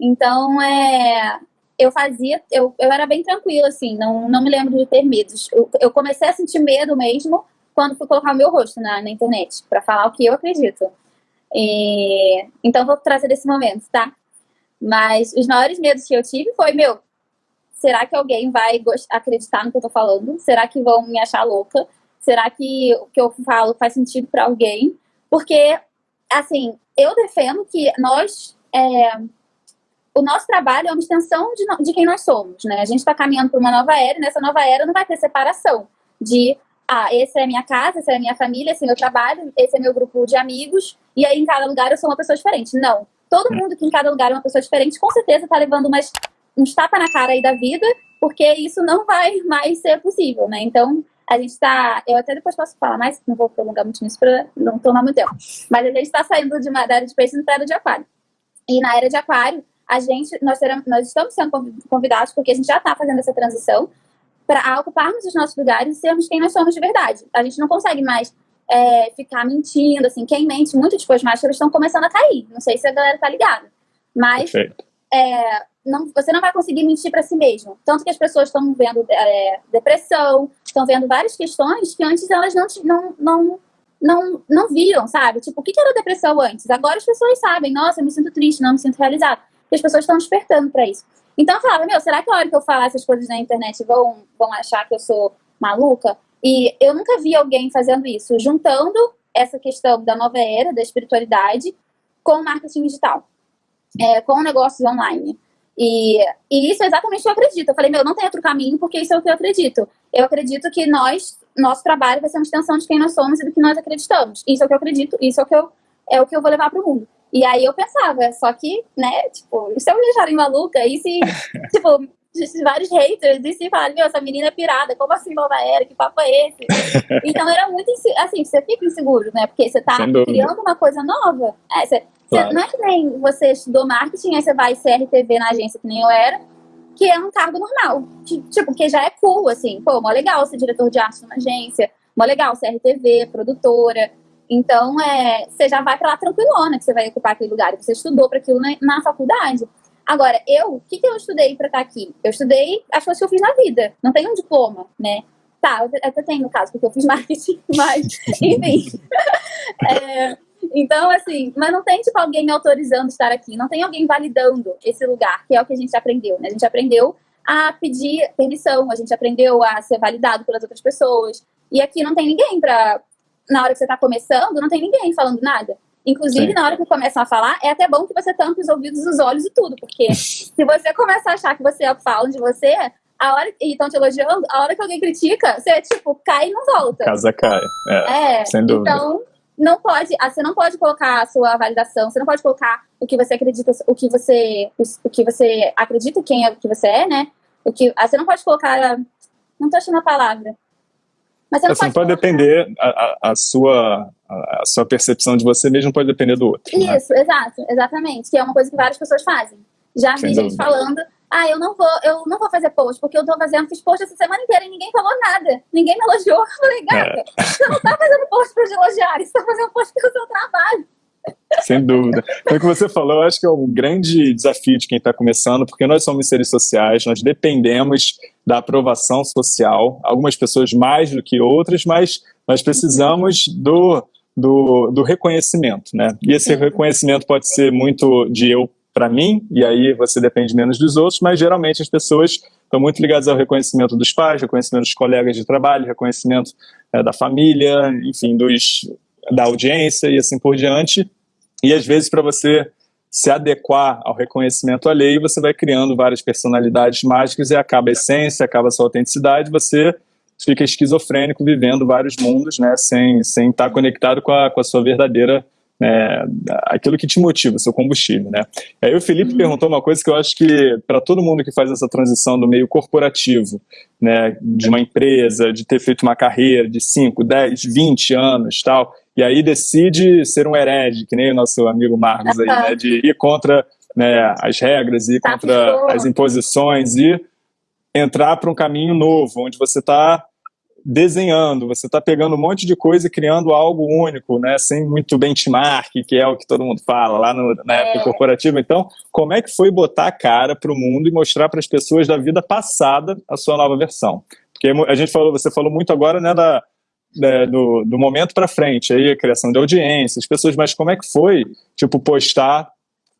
Então, é, eu fazia, eu, eu era bem tranquila, assim, não, não me lembro de ter medos. Eu, eu comecei a sentir medo mesmo quando fui colocar o meu rosto na, na internet, para falar o que eu acredito. E, então, vou trazer desse momento, tá? Mas os maiores medos que eu tive foi, meu, será que alguém vai acreditar no que eu tô falando? Será que vão me achar louca? Será que o que eu falo faz sentido para alguém? Porque, assim, eu defendo que nós. É, o nosso trabalho é uma extensão de, de quem nós somos, né? A gente está caminhando para uma nova era e nessa nova era não vai ter separação de ah, esse é a minha casa, essa é a minha família, esse é meu trabalho, esse é meu grupo de amigos, e aí em cada lugar eu sou uma pessoa diferente. Não. Todo mundo que em cada lugar é uma pessoa diferente, com certeza está levando umas, uns tapas na cara aí da vida, porque isso não vai mais ser possível, né? Então, a gente está. Eu até depois posso falar mais, não vou prolongar muito nisso para não tomar muito tempo. Mas a gente está saindo de uma era de peixe para a era de aquário. E na era de aquário, a gente, nós, teremos, nós estamos sendo convidados, porque a gente já está fazendo essa transição, para ocuparmos os nossos lugares e sermos quem nós somos de verdade. A gente não consegue mais é, ficar mentindo, assim, quem mente muito, tipo, as máscaras estão começando a cair. Não sei se a galera tá ligada. Mas é, não, você não vai conseguir mentir para si mesmo. Tanto que as pessoas estão vendo é, depressão, estão vendo várias questões que antes elas não, não, não, não, não viam, sabe? Tipo, o que era depressão antes? Agora as pessoas sabem, nossa, eu me sinto triste, não me sinto realizada. E as pessoas estão despertando para isso. Então eu falava, meu, será que a hora que eu falar essas coisas na internet vão, vão achar que eu sou maluca? E eu nunca vi alguém fazendo isso, juntando essa questão da nova era, da espiritualidade, com o marketing digital, é, com negócios online. E, e, isso é exatamente o que eu acredito. Eu falei, meu, não tem outro caminho, porque isso é o que eu acredito. Eu acredito que nós, nosso trabalho vai ser uma extensão de quem nós somos e do que nós acreditamos. Isso é o que eu acredito, isso é o que eu, é o que eu vou levar para o mundo. E aí eu pensava, só que, né, tipo, se eu me acharem maluca, e se, tipo, vários haters e se falam, meu, essa menina é pirada, como assim nova era, que papo é esse? então era muito, assim, você fica inseguro, né? Porque você tá criando uma coisa nova. É, você, claro. não é que nem você estudou marketing, aí você vai CRTV na agência, que nem eu era, que é um cargo normal. Tipo, que já é cool, assim, pô, mó legal ser diretor de arte numa agência, mó legal ser RTV, produtora. Então, é, você já vai para lá tranquilona, que você vai ocupar aquele lugar, você estudou para aquilo na, na faculdade. Agora, eu, o que, que eu estudei para estar tá aqui? Eu estudei as coisas que eu fiz na vida. Não tenho um diploma, né? Tá, eu até tenho no caso, porque eu fiz marketing, mas, enfim. é, então, assim, mas não tem, tipo, alguém me autorizando estar aqui. Não tem alguém validando esse lugar, que é o que a gente aprendeu, né? A gente aprendeu a pedir permissão, a gente aprendeu a ser validado pelas outras pessoas. E aqui não tem ninguém para na hora que você está começando, não tem ninguém falando nada. Inclusive, Sim. na hora que começam a falar, é até bom que você tampe os ouvidos, os olhos e tudo, porque se você começa a achar que você é falam de você, a hora e estão te elogiando, a hora que alguém critica, você tipo cai e não volta. Casa cai. É, é sem dúvida. Então, não pode, ah, você não pode colocar a sua validação, você não pode colocar o que você acredita, o que você, o que você acredita quem é o que você é, né? O que, ah, você não pode colocar, não tô achando a palavra. Mas assim, pode, pode depender a, a, a sua a sua percepção de você mesmo pode depender do outro. Né? Isso, né? exato, exatamente. Que é uma coisa que várias pessoas fazem. Já vi gente falando, ah, eu não vou, eu não vou fazer post, porque eu tô fazendo, fiz post essa semana inteira e ninguém falou nada. Ninguém me elogiou. Eu falei, gata, é. você não tá fazendo post pra te elogiar, você tá fazendo post pelo seu trabalho. Sem dúvida. Então, o que você falou, eu acho que é um grande desafio de quem está começando, porque nós somos seres sociais, nós dependemos da aprovação social, algumas pessoas mais do que outras, mas nós precisamos do, do, do reconhecimento, né? E esse reconhecimento pode ser muito de eu para mim, e aí você depende menos dos outros, mas geralmente as pessoas estão muito ligadas ao reconhecimento dos pais, reconhecimento dos colegas de trabalho, reconhecimento é, da família, enfim, dos, da audiência e assim por diante. E às vezes para você se adequar ao reconhecimento alheio, você vai criando várias personalidades mágicas e acaba a essência, acaba a sua autenticidade, você fica esquizofrênico vivendo vários mundos, né, sem, sem estar conectado com a, com a sua verdadeira, né, aquilo que te motiva, seu combustível, né. Aí o Felipe uhum. perguntou uma coisa que eu acho que para todo mundo que faz essa transição do meio corporativo, né, de uma empresa, de ter feito uma carreira de 5, 10, 20 anos tal, e aí decide ser um herege, que nem o nosso amigo Marcos aí, né, de ir contra né, as regras, ir tá contra as imposições e entrar para um caminho novo, onde você está desenhando, você está pegando um monte de coisa e criando algo único, né, sem muito benchmark, que é o que todo mundo fala lá no, na época é. corporativa. Então, como é que foi botar a cara para o mundo e mostrar para as pessoas da vida passada a sua nova versão? Porque a gente falou, você falou muito agora, né, da, da do, do momento para frente, aí a criação de audiência, as pessoas, mas como é que foi, tipo, postar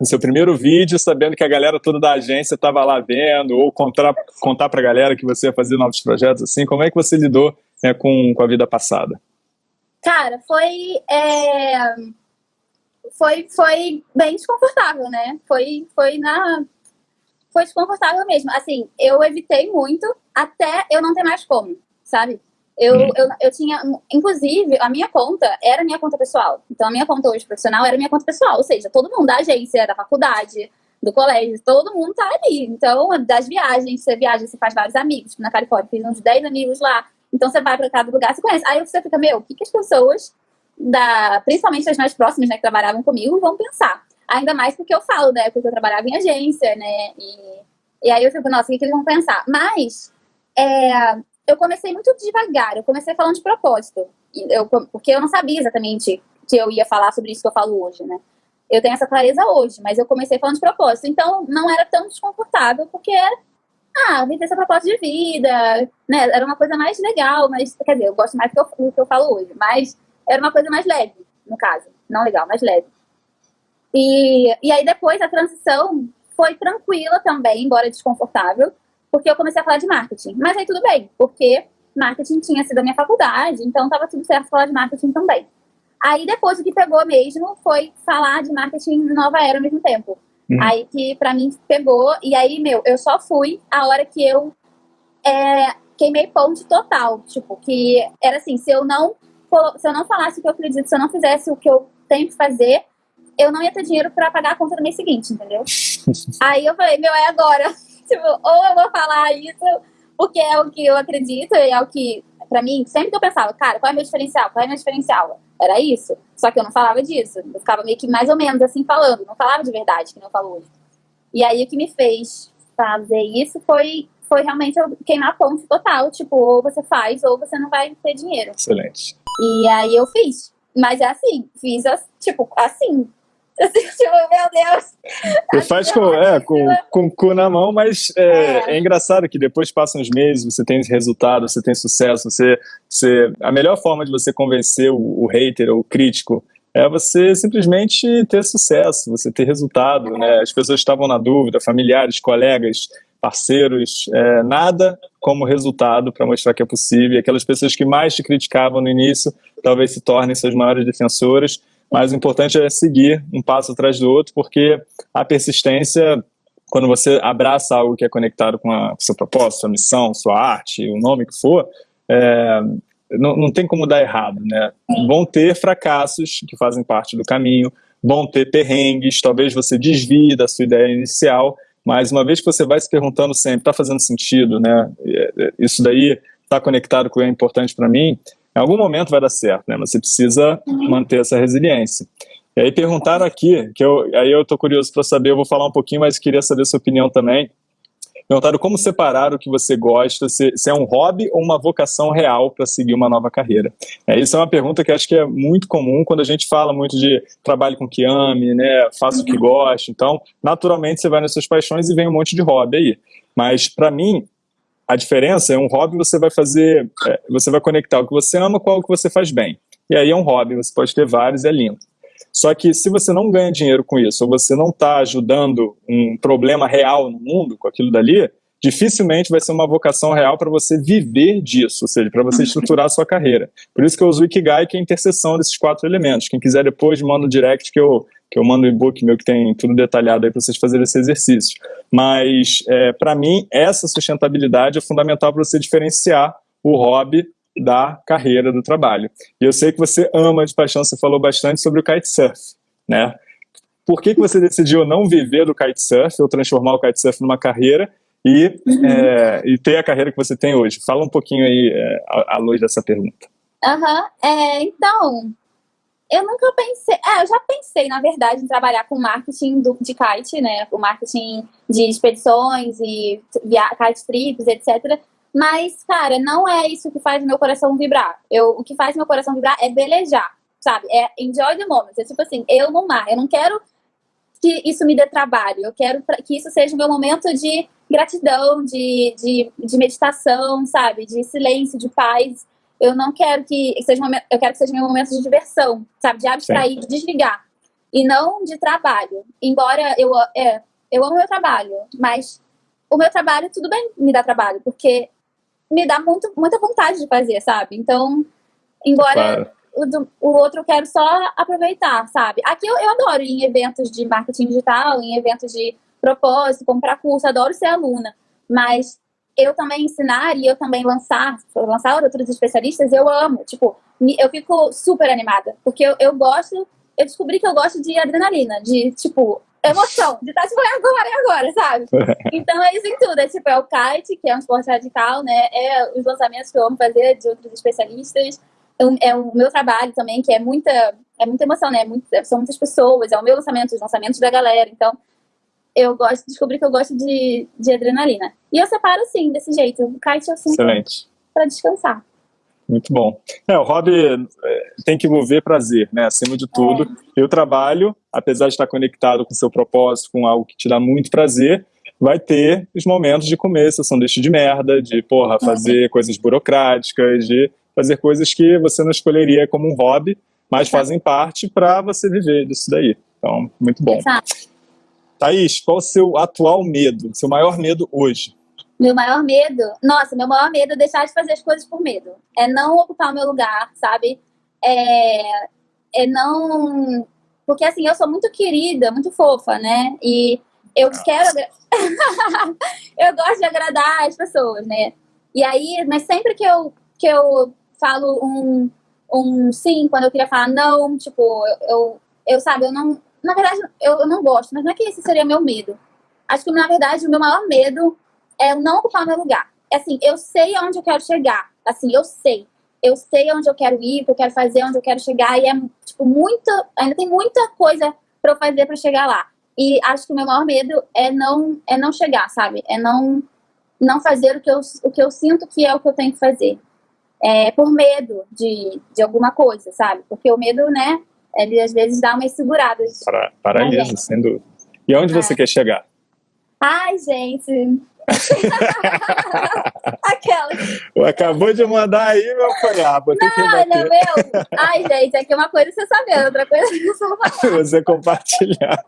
no seu primeiro vídeo, sabendo que a galera toda da agência estava lá vendo, ou contar, contar para a galera que você ia fazer novos projetos, assim, como é que você lidou né, com, com a vida passada? Cara, foi, é, foi, foi bem desconfortável, né? Foi, foi na... Foi desconfortável mesmo. Assim, eu evitei muito até eu não ter mais como, sabe? Eu, hum. eu, eu tinha, inclusive, a minha conta era minha conta pessoal. Então, a minha conta hoje profissional era minha conta pessoal. Ou seja, todo mundo da agência, da faculdade, do colégio, todo mundo tá ali. Então, das viagens, você viaja, você faz vários amigos. Na Califórnia, fiz uns 10 amigos lá. Então, você vai para cada lugar, você conhece. Aí você fica, meu, o que, que as pessoas, da, principalmente as mais próximas, né, que trabalhavam comigo, vão pensar? Ainda mais porque eu falo, né, porque eu trabalhava em agência, né, e, e aí eu fico, nossa, o que, que eles vão pensar? Mas, é, eu comecei muito devagar, eu comecei falando de propósito. Eu, porque eu não sabia exatamente que eu ia falar sobre isso que eu falo hoje, né? Eu tenho essa clareza hoje, mas eu comecei falando de propósito. Então, não era tão desconfortável, porque era, ah, viver essa propósito de vida, né? Era uma coisa mais legal, mas, quer dizer, eu gosto mais do que eu, do que eu falo hoje, mas era uma coisa mais leve, no caso. Não legal, mais leve. E, e aí, depois, a transição foi tranquila também, embora desconfortável, porque eu comecei a falar de marketing. Mas aí tudo bem, porque marketing tinha sido a minha faculdade, então estava tudo certo falar de marketing também. Aí depois o que pegou mesmo foi falar de marketing nova era ao mesmo tempo. Hum. Aí que para mim pegou, e aí, meu, eu só fui a hora que eu é, queimei ponte total. Tipo, que era assim, se eu não se eu não falasse o que eu acredito, se eu não fizesse o que eu tenho que fazer, eu não ia ter dinheiro para pagar a conta no mês seguinte, entendeu? aí eu falei, meu, é agora. Tipo, ou eu vou falar isso porque é o que eu acredito e é o que, pra mim, sempre que eu pensava, cara, qual é o meu diferencial? Qual é o meu diferencial? Era isso. Só que eu não falava disso. Eu ficava meio que mais ou menos assim falando. Não falava de verdade, que não eu falo hoje. E aí o que me fez fazer isso foi, foi realmente eu queimar ponto total. Tipo, ou você faz ou você não vai ter dinheiro. Excelente. E aí eu fiz. Mas é assim, fiz tipo, assim, Assim, tipo, meu Deus. Você faz com, é, com, com o cu na mão, mas é, é. é, engraçado que depois passam os meses, você tem resultado, você tem sucesso, você, você, a melhor forma de você convencer o, o hater ou o crítico é você simplesmente ter sucesso, você ter resultado, né? As pessoas estavam na dúvida, familiares, colegas, parceiros, é, nada como resultado para mostrar que é possível. E aquelas pessoas que mais te criticavam no início, talvez se tornem suas maiores defensoras mas o importante é seguir um passo atrás do outro, porque a persistência, quando você abraça algo que é conectado com a seu propósito, sua missão, sua arte, o nome que for, é, não, não tem como dar errado, né? Vão ter fracassos que fazem parte do caminho, vão ter perrengues, talvez você desvie da sua ideia inicial, mas uma vez que você vai se perguntando sempre, está fazendo sentido, né? É, é, isso daí está conectado com o que é importante para mim, em algum momento vai dar certo, né? Você precisa manter essa resiliência. E aí perguntaram aqui, que eu, aí eu tô curioso para saber, eu vou falar um pouquinho, mas queria saber sua opinião também. Perguntaram como separar o que você gosta, se, se é um hobby ou uma vocação real para seguir uma nova carreira. É, isso é uma pergunta que acho que é muito comum quando a gente fala muito de trabalho com que ame, né, faça o que goste. Então, naturalmente, você vai nas suas paixões e vem um monte de hobby aí. Mas, para mim, a diferença é um hobby você vai fazer, é, você vai conectar o que você ama com algo que você faz bem. E aí é um hobby, você pode ter vários, é lindo. Só que se você não ganha dinheiro com isso, ou você não está ajudando um problema real no mundo com aquilo dali, dificilmente vai ser uma vocação real para você viver disso, ou seja, para você estruturar a sua carreira. Por isso que eu uso o Ikigai, que é a interseção desses quatro elementos. Quem quiser depois, manda no direct que eu que eu mando um e-book meu que tem tudo detalhado aí para vocês fazerem esse exercício. Mas, é, para mim, essa sustentabilidade é fundamental para você diferenciar o hobby da carreira, do trabalho. E eu sei que você ama de paixão, você falou bastante sobre o kitesurf, né? Por que, que você decidiu não viver do kitesurf ou transformar o kitesurf numa carreira e, é, e ter a carreira que você tem hoje? Fala um pouquinho aí é, à, luz dessa pergunta. Uhum. é, então, eu nunca pensei. É, eu já pensei, na verdade, em trabalhar com marketing do, de kite, né? O marketing de expedições e via, kite trips, etc. Mas, cara, não é isso que faz meu coração vibrar. Eu, o que faz meu coração vibrar é velejar, sabe? É enjoy the moment. É tipo assim, eu no mar. Eu não quero que isso me dê trabalho. Eu quero que isso seja o meu momento de gratidão, de, de, de meditação, sabe? De silêncio, de paz. Eu não quero que seja momento, eu quero que seja meu momento de diversão, sabe? De abstrair, de desligar. E não de trabalho. Embora eu, é, eu amo meu trabalho, mas o meu trabalho, tudo bem me dá trabalho, porque me dá muito, muita vontade de fazer, sabe? Então, embora claro. o, do, o, outro eu quero só aproveitar, sabe? Aqui eu, eu adoro ir em eventos de marketing digital, em eventos de propósito, comprar curso, adoro ser aluna, mas eu também ensinar e eu também lançar, lançar outros especialistas, eu amo. Tipo, eu fico super animada, porque eu, eu gosto, eu descobri que eu gosto de adrenalina, de, tipo, emoção, de estar, tipo, é agora, é agora, sabe? Então é isso em tudo, é tipo, é o kite, que é um esporte radical, né? É os lançamentos que eu amo fazer de outros especialistas, é o meu trabalho também, que é muita, é muita emoção, né? Muito, são muitas pessoas, é o meu lançamento, os lançamentos da galera, então eu gosto, descobri que eu gosto de, de adrenalina. E eu separo, sim, desse jeito. O kite eu sinto Excelente. para descansar. Muito bom. É, o hobby é, tem que envolver prazer, né? Acima de tudo. É. E o trabalho, apesar de estar conectado com o seu propósito, com algo que te dá muito prazer, vai ter os momentos de comer seu sanduíche de merda, de, porra, é. fazer coisas burocráticas, de fazer coisas que você não escolheria como um hobby, mas fazem parte para você viver disso daí. Então, muito bom. Exato. Thaís, qual o seu atual medo, seu maior medo hoje? Meu maior medo? Nossa, meu maior medo é deixar de fazer as coisas por medo. É não ocupar o meu lugar, sabe? É, é não... Porque, assim, eu sou muito querida, muito fofa, né? E eu Nossa. quero... eu gosto de agradar as pessoas, né? E aí, mas sempre que eu, que eu falo um, um sim, quando eu queria falar não, tipo, eu, eu, eu sabe, eu não na verdade, eu, eu não gosto, mas não é que esse seria meu medo. Acho que, na verdade, o meu maior medo é não ocupar meu lugar. É assim, eu sei aonde eu quero chegar. Assim, eu sei. Eu sei onde eu quero ir, o que eu quero fazer, onde eu quero chegar. E é, tipo, muita... Ainda tem muita coisa para eu fazer para chegar lá. E acho que o meu maior medo é não, é não chegar, sabe? É não, não fazer o que, eu, o que eu sinto que é o que eu tenho que fazer. É, por medo de, de alguma coisa, sabe? Porque o medo, né, ele às vezes dá umas seguradas. Para, paralisa, sem dúvida. E aonde é. você quer chegar? Ai, gente. Aquela. Acabou de mandar aí, meu cunhado. Não, não, meu. Ai, gente, aqui é uma coisa você saber, outra coisa você Você compartilhar.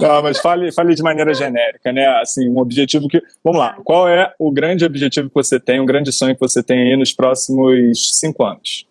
Não, mas fale, fale de maneira genérica, né? Assim, um objetivo que. Vamos lá. Qual é o grande objetivo que você tem, um grande sonho que você tem aí nos próximos cinco anos?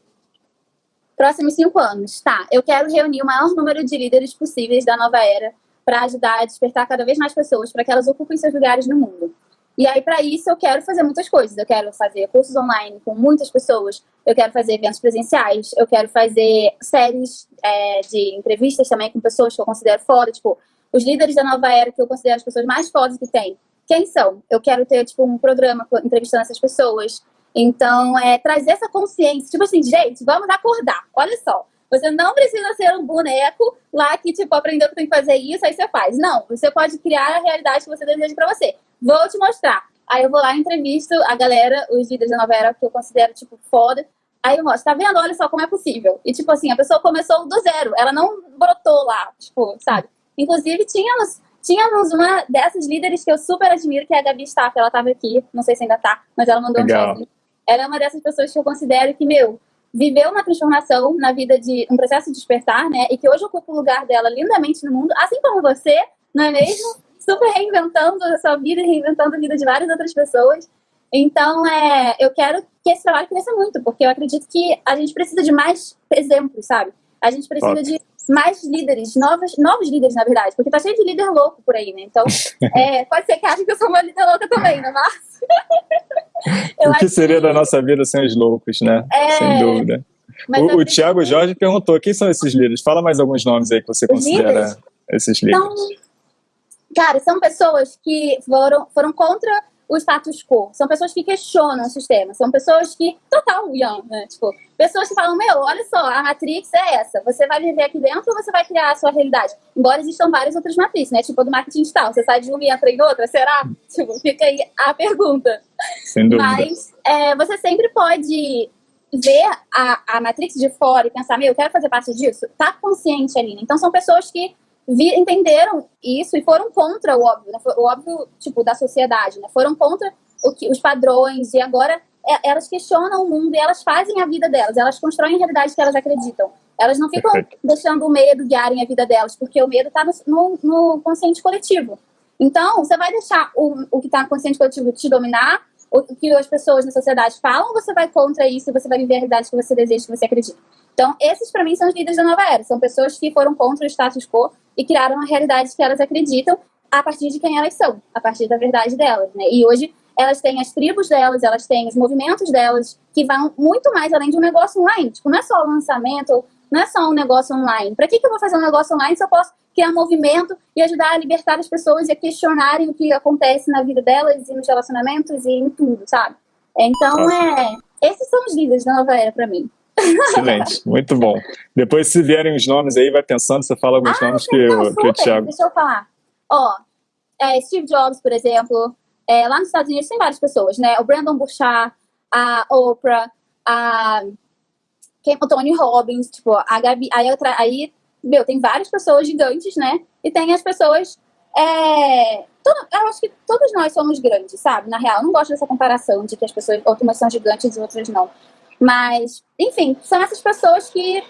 Próximos cinco anos, tá. Eu quero reunir o maior número de líderes possíveis da nova era para ajudar a despertar cada vez mais pessoas para que elas ocupem seus lugares no mundo. E aí, para isso, eu quero fazer muitas coisas. Eu quero fazer cursos online com muitas pessoas, eu quero fazer eventos presenciais, eu quero fazer séries é, de entrevistas também com pessoas que eu considero foda, tipo, os líderes da nova era que eu considero as pessoas mais fodas que tem. Quem são? Eu quero ter, tipo, um programa entrevistando essas pessoas. Então, é trazer essa consciência, tipo assim, gente, vamos acordar. Olha só, você não precisa ser um boneco lá que, tipo, aprendeu que tem que fazer isso, aí você faz. Não, você pode criar a realidade que você deseja para você. Vou te mostrar. Aí eu vou lá, entrevisto a galera, os líderes da novela que eu considero, tipo, foda. Aí eu mostro, tá vendo? Olha só como é possível. E, tipo assim, a pessoa começou do zero. Ela não brotou lá, tipo, sabe? Inclusive, tínhamos, tínhamos uma dessas líderes que eu super admiro, que é a Gabi Staff. Ela tava aqui, não sei se ainda tá, mas ela mandou Legal. um ela é uma dessas pessoas que eu considero que, meu, viveu uma transformação na vida de um processo de despertar, né? E que hoje ocupa o lugar dela lindamente no mundo, assim como você, não é mesmo? Super reinventando a sua vida e reinventando a vida de várias outras pessoas. Então, é, eu quero que esse trabalho cresça muito, porque eu acredito que a gente precisa de mais exemplos, sabe? A gente precisa Ótimo. de mais líderes, novos, novos líderes, na verdade, porque tá cheio de líder louco por aí, né? Então, é, pode ser que ache que eu sou uma líder louca também, né, Márcio? o que seria que... da nossa vida sem os loucos, né? É... Sem dúvida. Mas o, o Tiago Jorge perguntou, quem são esses líderes? Fala mais alguns nomes aí que você considera líderes? esses líderes. Então, cara, são pessoas que foram, foram contra o status quo. São pessoas que questionam o sistema. São pessoas que. Total, Ian, né? Tipo, pessoas que falam: Meu, olha só, a Matrix é essa. Você vai viver aqui dentro ou você vai criar a sua realidade? Embora existam várias outras matrizes, né? Tipo, do marketing digital. Você sai de uma e entra em outra? Será? Tipo, fica aí a pergunta. Sem dúvida. Mas é, você sempre pode ver a, a Matrix de fora e pensar: Meu, eu quero fazer parte disso. Tá consciente ali. Né? Então, são pessoas que vi, entenderam isso e foram contra o óbvio, né? o óbvio tipo da sociedade, né? Foram contra o que, os padrões e agora é, elas questionam o mundo e elas fazem a vida delas, elas constroem a realidade que elas acreditam. Elas não ficam Perfeito. deixando o medo guiarem a vida delas, porque o medo está no, no, consciente coletivo. Então, você vai deixar o, o que está no consciente coletivo te dominar, o que as pessoas na sociedade falam, você vai contra isso e você vai viver a realidade que você deseja, que você acredita. Então, esses para mim são os líderes da nova era. São pessoas que foram contra o status quo e criaram a realidade que elas acreditam a partir de quem elas são, a partir da verdade delas, né? E hoje elas têm as tribos delas, elas têm os movimentos delas, que vão muito mais além de um negócio online. Tipo, não é só o lançamento, não é só um negócio online. Para que, que eu vou fazer um negócio online se eu posso criar movimento e ajudar a libertar as pessoas e a questionarem o que acontece na vida delas e nos relacionamentos e em tudo, sabe? Então, é, esses são os líderes da nova era para mim. Excelente, muito bom. Depois, se vierem os nomes aí, vai pensando, você fala alguns ah, nomes que, não, eu, que o Thiago. Deixa eu falar. Ó, é, Steve Jobs, por exemplo, é, lá nos Estados Unidos tem várias pessoas, né? O Brandon Burchard, a Oprah, a o Tony Robbins, tipo, a Gabi. Aí, aí, meu, tem várias pessoas gigantes, né? E tem as pessoas. É, todo, eu acho que todos nós somos grandes, sabe? Na real, eu não gosto dessa comparação de que as pessoas, outras são gigantes e outras não. Mas, enfim, são essas pessoas que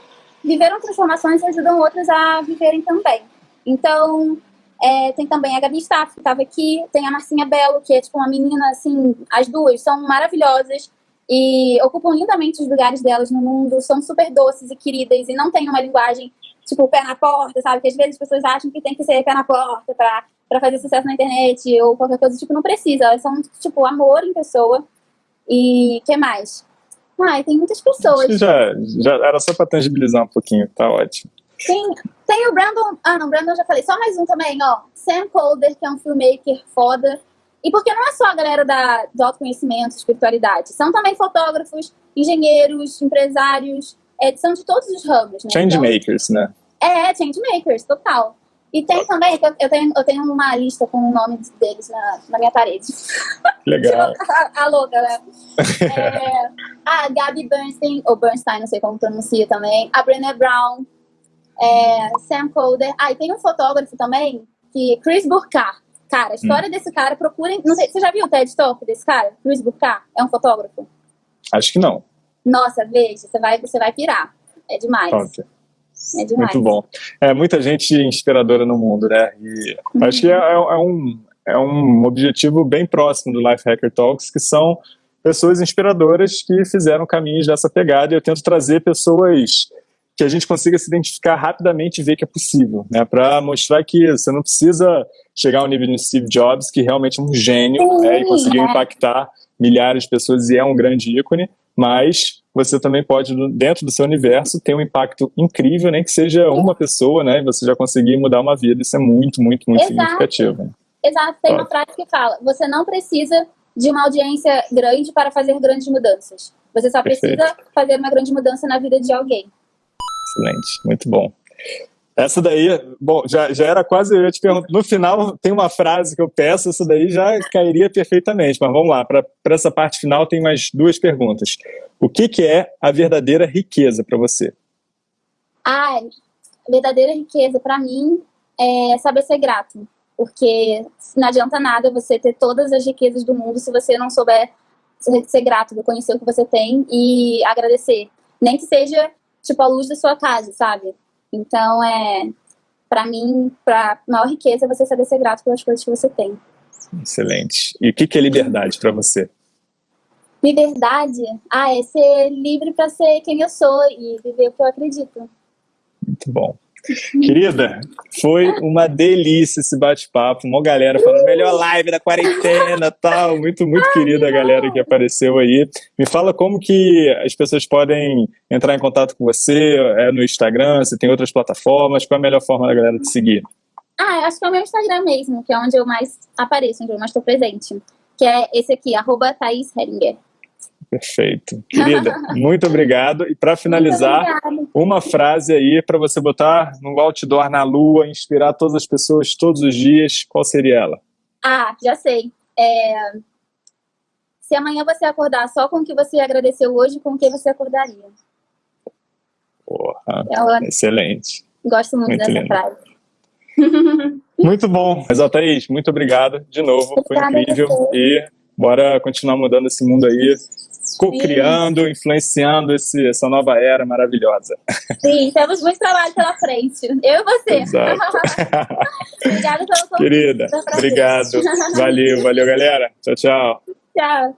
viveram transformações e ajudam outras a viverem também. Então, é, tem também a Gabi Staff, que estava aqui, tem a Marcinha Belo, que é tipo uma menina, assim, as duas são maravilhosas e ocupam lindamente os lugares delas no mundo, são super doces e queridas e não têm uma linguagem, tipo, pé na porta, sabe? Que às vezes as pessoas acham que tem que ser pé na porta pra, pra fazer sucesso na internet ou qualquer coisa, tipo, não precisa, elas são, tipo, amor em pessoa. E que mais? Ai, tem muitas pessoas. Já, já era só para tangibilizar um pouquinho, tá ótimo. Tem, tem o Brandon. Ah, não, Brandon já falei. Só mais um também, ó. Sam Calder, que é um filmmaker foda. E porque não é só a galera da, do autoconhecimento, espiritualidade. São também fotógrafos, engenheiros, empresários. É, são de todos os ramos, né? Changemakers, então, né? É, changemakers, total. E tem também, eu tenho, eu tenho uma lista com o nome deles na, na minha parede. Legal. a, a louca, né? É, a Gabi Bernstein, ou Bernstein, não sei como pronuncia também. A Brené Brown. É, Sam Colder. Ah, e tem um fotógrafo também, que Chris Burkhardt. Cara, a história hum. desse cara, procurem. Não sei, você já viu o TED Talk desse cara? Chris Burkhardt? É um fotógrafo? Acho que não. Nossa, veja, você vai, você vai pirar. É demais. Okay. É demais. Muito bom. É muita gente inspiradora no mundo, né? E uhum. acho que é, é, é, um, é um objetivo bem próximo do Life Hacker Talks, que são pessoas inspiradoras que fizeram caminhos dessa pegada. E eu tento trazer pessoas que a gente consiga se identificar rapidamente e ver que é possível, né? Para mostrar que você não precisa chegar ao nível de Steve Jobs, que realmente é um gênio, Sim, né? E conseguiu é. impactar milhares de pessoas e é um grande ícone, mas você também pode, dentro do seu universo, ter um impacto incrível, nem que seja uma pessoa, né? E você já conseguir mudar uma vida. Isso é muito, muito, muito Exato. significativo. Exato. Tem uma frase que fala: você não precisa de uma audiência grande para fazer grandes mudanças. Você só Perfeito. precisa fazer uma grande mudança na vida de alguém. Excelente, muito bom. Essa daí, bom, já, já era quase, eu te perguntar, no final tem uma frase que eu peço, essa daí já cairia perfeitamente, mas vamos lá, para essa parte final tem mais duas perguntas. O que, que é a verdadeira riqueza para você? A verdadeira riqueza para mim é saber ser grato, porque não adianta nada você ter todas as riquezas do mundo se você não souber ser grato, reconhecer o que você tem e agradecer. Nem que seja, tipo, a luz da sua casa, sabe? Então, é, para mim, para maior riqueza é você saber ser grato pelas coisas que você tem. Excelente. E o que, que é liberdade para você? Liberdade? Ah, é ser livre para ser quem eu sou e viver o que eu acredito. Muito bom. Querida, foi uma delícia esse bate-papo. Uma galera falando melhor live da quarentena tal. Muito, muito querida a galera que apareceu aí. Me fala como que as pessoas podem entrar em contato com você é no Instagram, se tem outras plataformas. Qual é a melhor forma da galera te seguir? Ah, acho que é o meu Instagram mesmo, que é onde eu mais apareço, onde eu mais estou presente. que é esse aqui, arroba Thaís Heringer. Perfeito. Querida, muito obrigado. E para finalizar, uma frase aí para você botar no outdoor na lua, inspirar todas as pessoas todos os dias. Qual seria ela? Ah, já sei. É... Se amanhã você acordar só com o que você agradeceu hoje, com o que você acordaria? Porra, é excelente. Gosto muito, muito dessa lindo. frase. Muito bom. Mas, Thaís, muito obrigado de novo. Foi incrível. E bora continuar mudando esse mundo aí co-criando, influenciando esse, essa nova era maravilhosa. Sim, temos muito trabalho pela frente. Eu e você. Obrigada pelo convite. Querida, obrigado. Valeu, valeu, galera. Tchau, tchau. Tchau.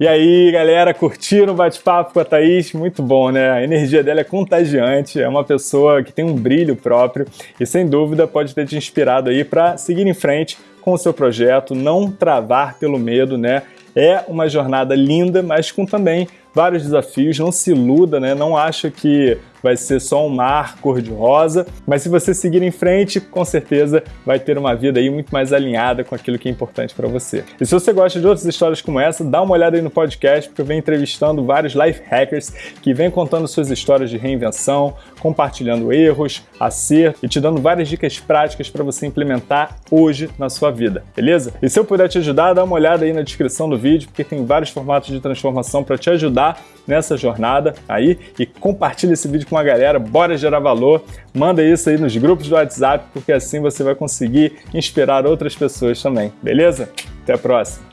E aí, galera, curtiram o bate-papo com a Thaís? Muito bom, né? A energia dela é contagiante, é uma pessoa que tem um brilho próprio e, sem dúvida, pode ter te inspirado aí para seguir em frente com o seu projeto, não travar pelo medo, né? É uma jornada linda, mas com também vários desafios. Não se iluda, né? Não acha que vai ser só um mar cor-de-rosa, mas se você seguir em frente, com certeza vai ter uma vida aí muito mais alinhada com aquilo que é importante para você. E se você gosta de outras histórias como essa, dá uma olhada aí no podcast, porque eu venho entrevistando vários life hackers que vêm contando suas histórias de reinvenção, compartilhando erros, acerto e te dando várias dicas práticas para você implementar hoje na sua vida, beleza? E se eu puder te ajudar, dá uma olhada aí na descrição do vídeo, porque tem vários formatos de transformação para te ajudar nessa jornada aí e compartilha esse vídeo com a galera, bora gerar valor, manda isso aí nos grupos do WhatsApp, porque assim você vai conseguir inspirar outras pessoas também, beleza? Até a próxima!